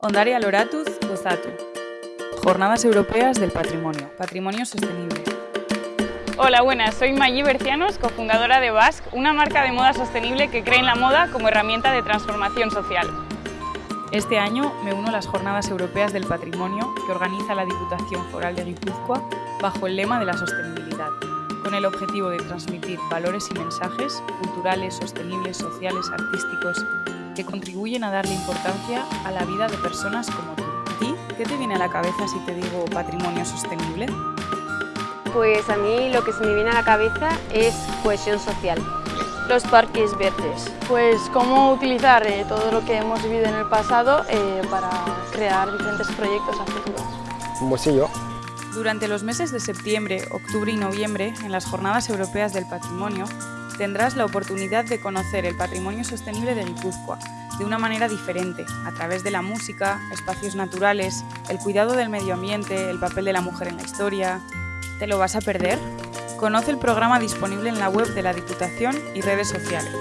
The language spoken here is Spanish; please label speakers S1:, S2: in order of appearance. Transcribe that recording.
S1: Ondaria Loratuz Gozatu. Jornadas Europeas del Patrimonio. Patrimonio Sostenible.
S2: Hola, buenas. Soy Maggi Bercianos, cofundadora de Basque, una marca de moda sostenible que cree en la moda como herramienta de transformación social.
S1: Este año me uno a las Jornadas Europeas del Patrimonio que organiza la Diputación Foral de Guipúzcoa bajo el lema de la sostenibilidad, con el objetivo de transmitir valores y mensajes culturales, sostenibles, sociales, artísticos, que contribuyen a darle importancia a la vida de personas como tú. ¿Y qué te viene a la cabeza si te digo patrimonio sostenible?
S3: Pues a mí lo que se me viene a la cabeza es cohesión social.
S4: Los parques verdes. Pues cómo utilizar eh, todo lo que hemos vivido en el pasado eh, para crear diferentes proyectos a futuro.
S5: Un bolsillo.
S1: Durante los meses de septiembre, octubre y noviembre, en las Jornadas Europeas del Patrimonio, tendrás la oportunidad de conocer el patrimonio sostenible de Guipúzcoa de una manera diferente, a través de la música, espacios naturales, el cuidado del medio ambiente, el papel de la mujer en la historia. ¿Te lo vas a perder? Conoce el programa disponible en la web de la Diputación y redes sociales.